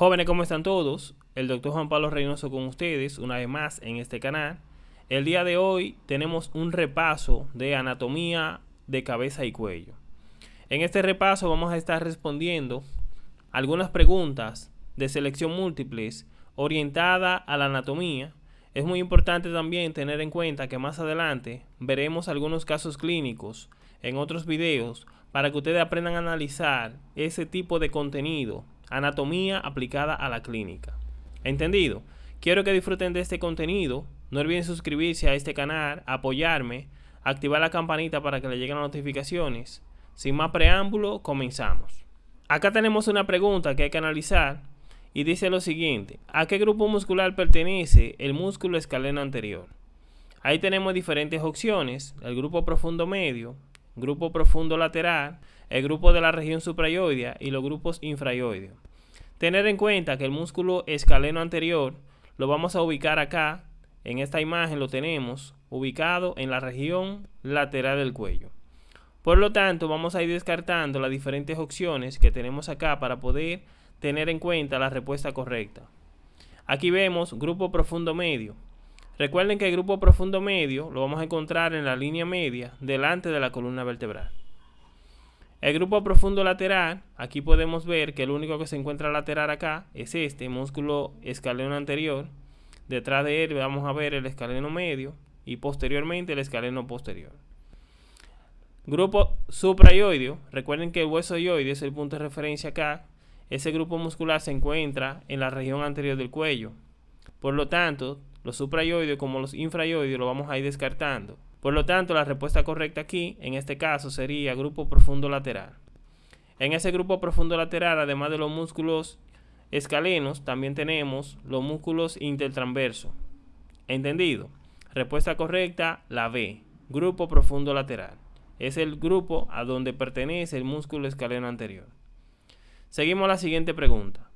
Jóvenes, ¿cómo están todos? El doctor Juan Pablo Reynoso con ustedes una vez más en este canal. El día de hoy tenemos un repaso de anatomía de cabeza y cuello. En este repaso vamos a estar respondiendo algunas preguntas de selección múltiples orientada a la anatomía. Es muy importante también tener en cuenta que más adelante veremos algunos casos clínicos en otros videos para que ustedes aprendan a analizar ese tipo de contenido Anatomía aplicada a la clínica. ¿Entendido? Quiero que disfruten de este contenido. No olviden suscribirse a este canal, apoyarme, activar la campanita para que le lleguen las notificaciones. Sin más preámbulo, comenzamos. Acá tenemos una pregunta que hay que analizar y dice lo siguiente. ¿A qué grupo muscular pertenece el músculo escaleno anterior? Ahí tenemos diferentes opciones. El grupo profundo medio, grupo profundo lateral, el grupo de la región suprayoidea y los grupos infrayoideos. Tener en cuenta que el músculo escaleno anterior lo vamos a ubicar acá, en esta imagen lo tenemos ubicado en la región lateral del cuello. Por lo tanto, vamos a ir descartando las diferentes opciones que tenemos acá para poder tener en cuenta la respuesta correcta. Aquí vemos grupo profundo medio. Recuerden que el grupo profundo medio lo vamos a encontrar en la línea media delante de la columna vertebral. El grupo profundo lateral, aquí podemos ver que el único que se encuentra lateral acá es este músculo escaleno anterior. Detrás de él vamos a ver el escaleno medio y posteriormente el escaleno posterior. Grupo suprayoideo, recuerden que el hueso yoideo es el punto de referencia acá. Ese grupo muscular se encuentra en la región anterior del cuello. Por lo tanto, los suprayoideos como los infrayoideos lo vamos a ir descartando. Por lo tanto, la respuesta correcta aquí, en este caso, sería grupo profundo lateral. En ese grupo profundo lateral, además de los músculos escalenos, también tenemos los músculos intertransversos. ¿Entendido? Respuesta correcta, la B, grupo profundo lateral. Es el grupo a donde pertenece el músculo escaleno anterior. Seguimos a la siguiente pregunta.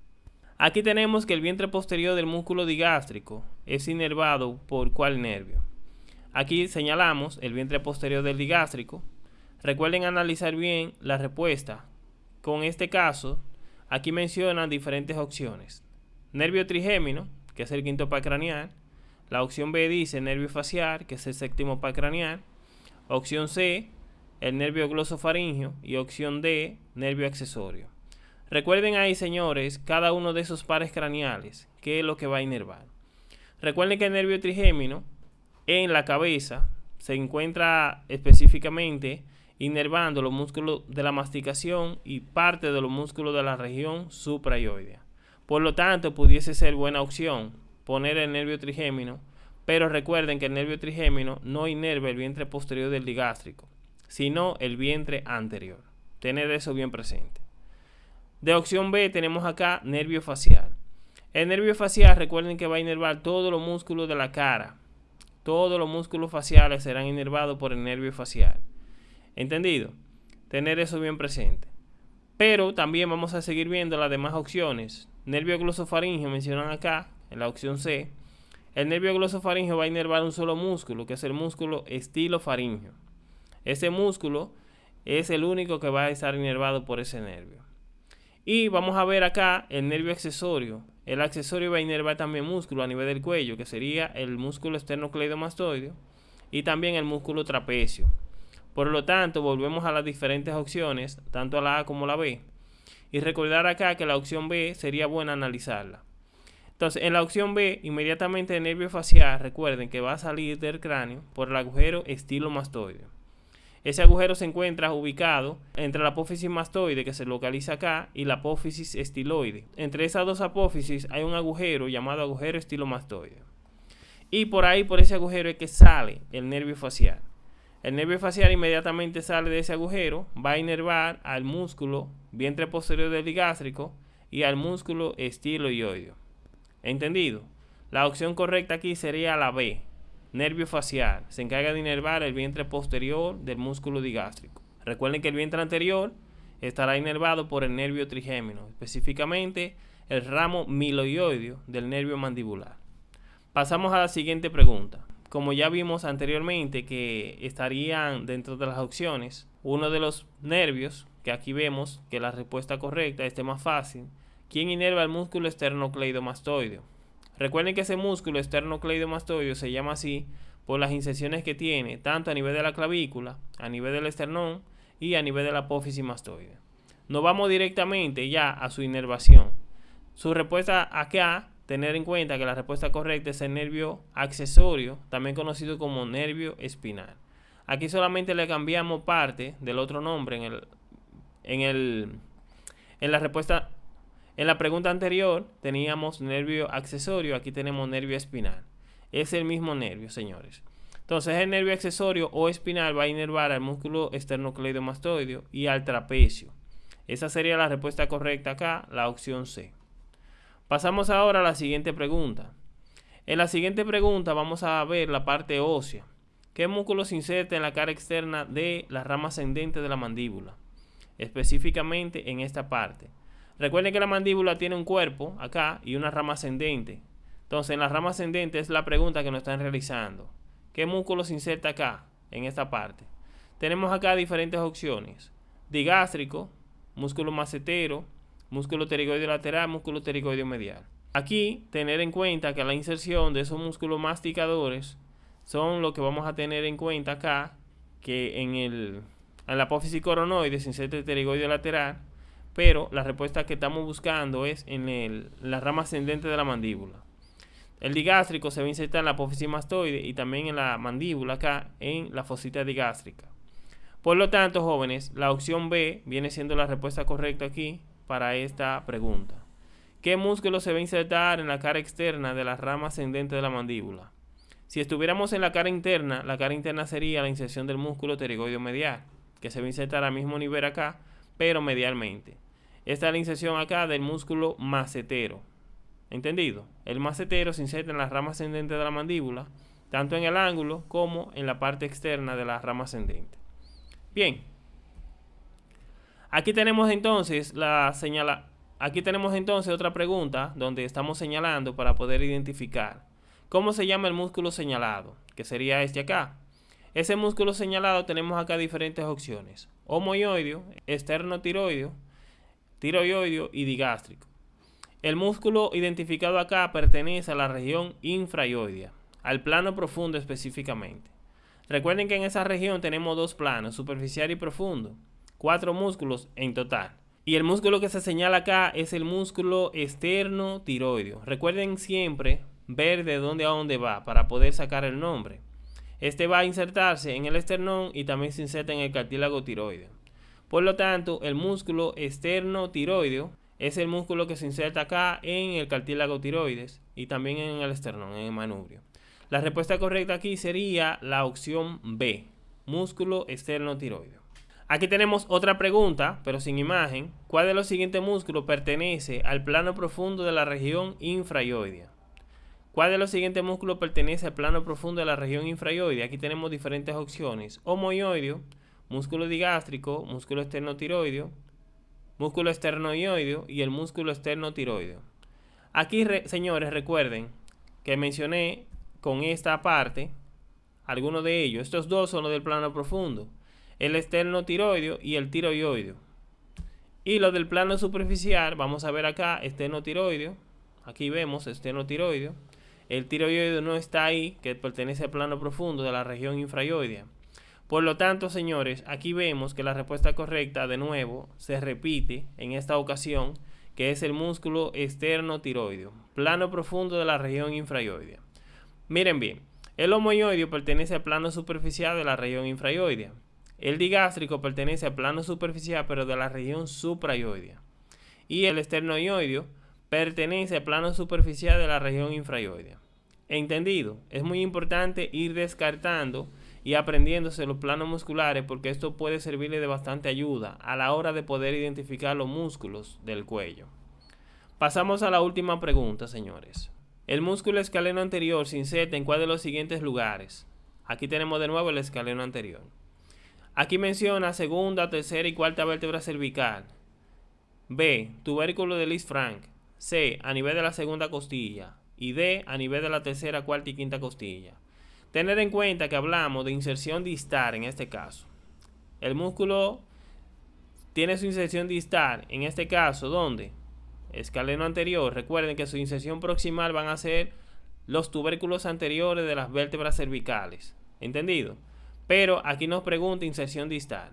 Aquí tenemos que el vientre posterior del músculo digástrico es inervado por cuál nervio. Aquí señalamos el vientre posterior del digástrico. Recuerden analizar bien la respuesta. Con este caso, aquí mencionan diferentes opciones. Nervio trigémino, que es el quinto par craneal. La opción B dice nervio facial, que es el séptimo par craneal. Opción C, el nervio glosofaringio. Y opción D, nervio accesorio. Recuerden ahí, señores, cada uno de esos pares craneales, qué es lo que va a inervar. Recuerden que el nervio trigémino en la cabeza se encuentra específicamente inervando los músculos de la masticación y parte de los músculos de la región suprayoidea. Por lo tanto, pudiese ser buena opción poner el nervio trigémino, pero recuerden que el nervio trigémino no inerva el vientre posterior del digástrico, sino el vientre anterior. Tener eso bien presente. De opción B tenemos acá nervio facial. El nervio facial recuerden que va a inervar todos los músculos de la cara. Todos los músculos faciales serán inervados por el nervio facial. ¿Entendido? Tener eso bien presente. Pero también vamos a seguir viendo las demás opciones. Nervio glosofaringeo mencionan acá, en la opción C. El nervio glosofaringeo va a inervar un solo músculo, que es el músculo estilofaringeo. Ese músculo es el único que va a estar inervado por ese nervio. Y vamos a ver acá el nervio accesorio. El accesorio va a inervar también músculo a nivel del cuello, que sería el músculo esternocleidomastoideo y también el músculo trapecio. Por lo tanto, volvemos a las diferentes opciones, tanto a la A como a la B. Y recordar acá que la opción B sería buena analizarla. Entonces, en la opción B, inmediatamente el nervio facial, recuerden que va a salir del cráneo por el agujero estilomastoideo. Ese agujero se encuentra ubicado entre la apófisis mastoide que se localiza acá y la apófisis estiloide. Entre esas dos apófisis hay un agujero llamado agujero estilomastoide. Y por ahí, por ese agujero es que sale el nervio facial. El nervio facial inmediatamente sale de ese agujero, va a inervar al músculo vientre posterior del digástrico y al músculo estiloioideo. ¿Entendido? La opción correcta aquí sería la B, Nervio facial. Se encarga de inervar el vientre posterior del músculo digástrico. Recuerden que el vientre anterior estará inervado por el nervio trigémino, específicamente el ramo miloioideo del nervio mandibular. Pasamos a la siguiente pregunta. Como ya vimos anteriormente que estarían dentro de las opciones, uno de los nervios, que aquí vemos que la respuesta correcta este más fácil, ¿Quién inerva el músculo esternocleidomastoideo? Recuerden que ese músculo esternocleidomastoideo se llama así por las inserciones que tiene tanto a nivel de la clavícula, a nivel del esternón y a nivel de la apófisis mastoide. Nos vamos directamente ya a su inervación. Su respuesta acá, tener en cuenta que la respuesta correcta es el nervio accesorio, también conocido como nervio espinal. Aquí solamente le cambiamos parte del otro nombre en el, en el en la respuesta en la pregunta anterior teníamos nervio accesorio, aquí tenemos nervio espinal. Es el mismo nervio, señores. Entonces el nervio accesorio o espinal va a inervar al músculo esternocleidomastoideo y al trapecio. Esa sería la respuesta correcta acá, la opción C. Pasamos ahora a la siguiente pregunta. En la siguiente pregunta vamos a ver la parte ósea. ¿Qué músculo se inserta en la cara externa de la rama ascendente de la mandíbula? Específicamente en esta parte. Recuerden que la mandíbula tiene un cuerpo acá y una rama ascendente. Entonces en la rama ascendente es la pregunta que nos están realizando. ¿Qué músculo se inserta acá, en esta parte? Tenemos acá diferentes opciones. Digástrico, músculo macetero, músculo pterigoideo lateral, músculo pterigoideo medial. Aquí, tener en cuenta que la inserción de esos músculos masticadores son lo que vamos a tener en cuenta acá, que en, el, en la apófisis coronoide se inserta el pterigoideo lateral, pero la respuesta que estamos buscando es en, en la rama ascendente de la mandíbula. El digástrico se va a insertar en la apófisis mastoide y también en la mandíbula acá en la fosita digástrica. Por lo tanto, jóvenes, la opción B viene siendo la respuesta correcta aquí para esta pregunta. ¿Qué músculo se va a insertar en la cara externa de la rama ascendente de la mandíbula? Si estuviéramos en la cara interna, la cara interna sería la inserción del músculo pterigoideo medial, que se va a insertar al mismo nivel acá, pero medialmente. Esta es la inserción acá del músculo macetero. ¿Entendido? El macetero se inserta en la rama ascendente de la mandíbula, tanto en el ángulo como en la parte externa de la rama ascendente. Bien. Aquí tenemos entonces la señala aquí tenemos entonces otra pregunta donde estamos señalando para poder identificar cómo se llama el músculo señalado, que sería este acá. Ese músculo señalado tenemos acá diferentes opciones: homoioideo, esternotiroideo, tiroideo y digástrico. El músculo identificado acá pertenece a la región infraioidea, al plano profundo específicamente. Recuerden que en esa región tenemos dos planos, superficial y profundo, cuatro músculos en total. Y el músculo que se señala acá es el músculo externo tiroideo. Recuerden siempre ver de dónde a dónde va para poder sacar el nombre. Este va a insertarse en el esternón y también se inserta en el cartílago tiroideo. Por lo tanto, el músculo externo tiroideo es el músculo que se inserta acá en el cartílago tiroides y también en el esternón, en el manubrio. La respuesta correcta aquí sería la opción B, músculo externo tiroideo. Aquí tenemos otra pregunta, pero sin imagen. ¿Cuál de los siguientes músculos pertenece al plano profundo de la región infraioidea? ¿Cuál de los siguientes músculos pertenece al plano profundo de la región infraioidea? Aquí tenemos diferentes opciones. Homoioideo, músculo digástrico, músculo externotiroideo, músculo esternoioideo y el músculo esternotiroideo. Aquí, señores, recuerden que mencioné con esta parte, algunos de ellos, estos dos son los del plano profundo, el externo tiroideo y el tiroideo. Y los del plano superficial, vamos a ver acá, externo tiroideo, aquí vemos externo tiroideo, el tiroideo no está ahí, que pertenece al plano profundo de la región infraioidea. Por lo tanto, señores, aquí vemos que la respuesta correcta, de nuevo, se repite en esta ocasión, que es el músculo externo tiroideo, plano profundo de la región infraioidea. Miren bien, el homoioideo pertenece al plano superficial de la región infraioidea. El digástrico pertenece al plano superficial pero de la región supraioidea. Y el esternoioideo pertenece al plano superficial de la región infraioidea. Entendido, es muy importante ir descartando y aprendiéndose los planos musculares porque esto puede servirle de bastante ayuda a la hora de poder identificar los músculos del cuello. Pasamos a la última pregunta, señores. El músculo escaleno anterior se inserta en cuál de los siguientes lugares. Aquí tenemos de nuevo el escaleno anterior. Aquí menciona segunda, tercera y cuarta vértebra cervical. B. Tubérculo de Lis Frank. C. A nivel de la segunda costilla. Y D. A nivel de la tercera, cuarta y quinta costilla. Tener en cuenta que hablamos de inserción distal en este caso. El músculo tiene su inserción distal, en este caso, ¿dónde? escaleno anterior, recuerden que su inserción proximal van a ser los tubérculos anteriores de las vértebras cervicales. ¿Entendido? Pero aquí nos pregunta inserción distal.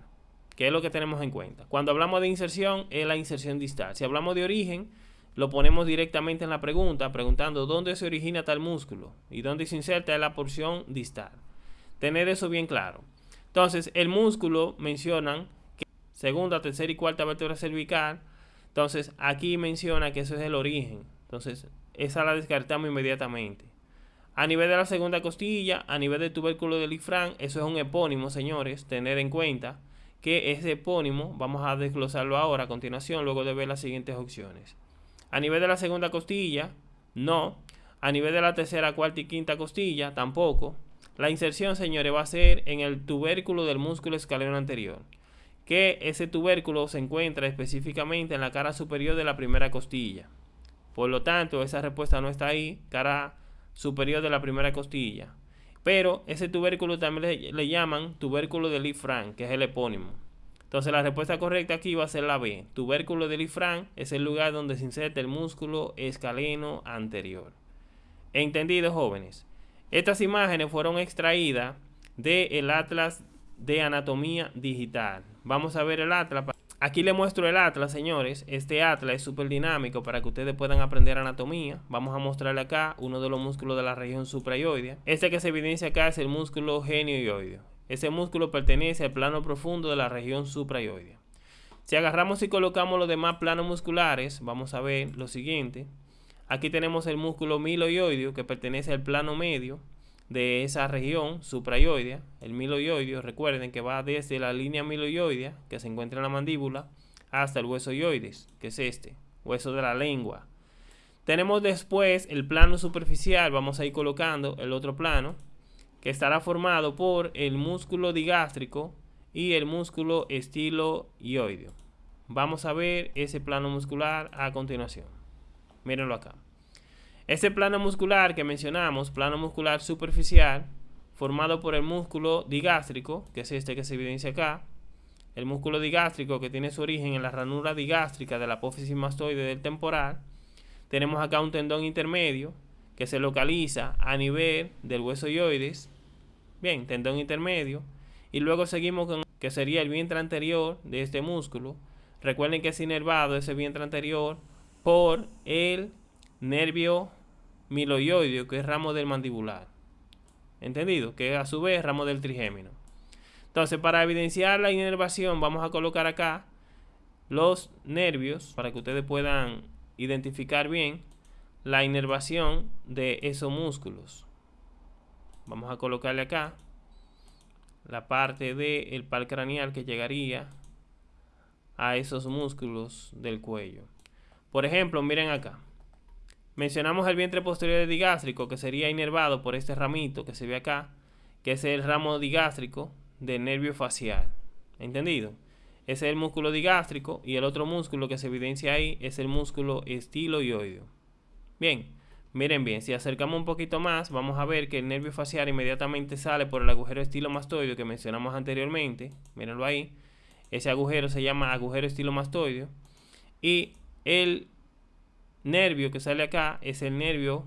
¿Qué es lo que tenemos en cuenta? Cuando hablamos de inserción, es la inserción distal. Si hablamos de origen, lo ponemos directamente en la pregunta, preguntando dónde se origina tal músculo y dónde se inserta la porción distal. Tener eso bien claro. Entonces, el músculo mencionan que segunda, tercera y cuarta vértebra cervical. Entonces, aquí menciona que eso es el origen. Entonces, esa la descartamos inmediatamente. A nivel de la segunda costilla, a nivel del tubérculo del ifrán, eso es un epónimo, señores, tener en cuenta que ese epónimo, vamos a desglosarlo ahora a continuación, luego de ver las siguientes opciones. A nivel de la segunda costilla, no. A nivel de la tercera, cuarta y quinta costilla, tampoco. La inserción, señores, va a ser en el tubérculo del músculo escaleno anterior, que ese tubérculo se encuentra específicamente en la cara superior de la primera costilla. Por lo tanto, esa respuesta no está ahí, cara superior de la primera costilla. Pero ese tubérculo también le, llaman tubérculo de Lee-Frank, que es el epónimo. Entonces la respuesta correcta aquí va a ser la B. Tubérculo de Lee-Frank es el lugar donde se inserta el músculo escaleno anterior. Entendido, jóvenes. Estas imágenes fueron extraídas del Atlas de Anatomía Digital. Vamos a ver el Atlas. Aquí le muestro el atlas, señores. Este atlas es súper dinámico para que ustedes puedan aprender anatomía. Vamos a mostrarle acá uno de los músculos de la región suprayoidea. Este que se evidencia acá es el músculo genioioideo. Ese músculo pertenece al plano profundo de la región suprayoidea. Si agarramos y colocamos los demás planos musculares, vamos a ver lo siguiente. Aquí tenemos el músculo miloioideo que pertenece al plano medio de esa región suprayoidea, el miloioideo, recuerden que va desde la línea miloioidea, que se encuentra en la mandíbula, hasta el hueso yoides, que es este, hueso de la lengua. Tenemos después el plano superficial, vamos a ir colocando el otro plano, que estará formado por el músculo digástrico y el músculo estiloioideo. Vamos a ver ese plano muscular a continuación. Mírenlo acá. Este plano muscular que mencionamos, plano muscular superficial, formado por el músculo digástrico, que es este que se evidencia acá, el músculo digástrico que tiene su origen en la ranura digástrica de la apófisis mastoide del temporal. Tenemos acá un tendón intermedio que se localiza a nivel del hueso yoides. Bien, tendón intermedio. Y luego seguimos con que sería el vientre anterior de este músculo. Recuerden que es inervado ese vientre anterior por el nervio miloioideo, que es ramo del mandibular. ¿Entendido? Que a su vez ramo del trigémino. Entonces, para evidenciar la inervación, vamos a colocar acá los nervios para que ustedes puedan identificar bien la inervación de esos músculos. Vamos a colocarle acá la parte del pal craneal que llegaría a esos músculos del cuello. Por ejemplo, miren acá. Mencionamos el vientre posterior digástrico que sería inervado por este ramito que se ve acá, que es el ramo digástrico del nervio facial. ¿Entendido? Ese es el músculo digástrico y el otro músculo que se evidencia ahí es el músculo estiloioideo. Bien, miren bien, si acercamos un poquito más, vamos a ver que el nervio facial inmediatamente sale por el agujero estilomastoideo que mencionamos anteriormente. Mírenlo ahí. Ese agujero se llama agujero estilomastoideo. Y el nervio que sale acá es el nervio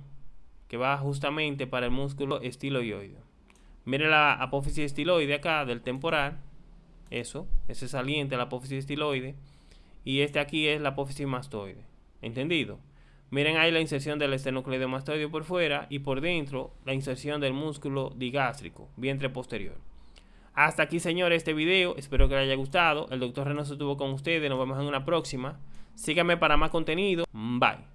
que va justamente para el músculo estiloide. Mire la apófisis estiloide acá del temporal. Eso, ese saliente la apófisis estiloide. Y este aquí es la apófisis mastoide. ¿Entendido? Miren ahí la inserción del esternocleidomastoideo por fuera y por dentro la inserción del músculo digástrico, vientre posterior. Hasta aquí, señores, este video. Espero que les haya gustado. El doctor Reynoso estuvo con ustedes. Nos vemos en una próxima. Síganme para más contenido. Bye.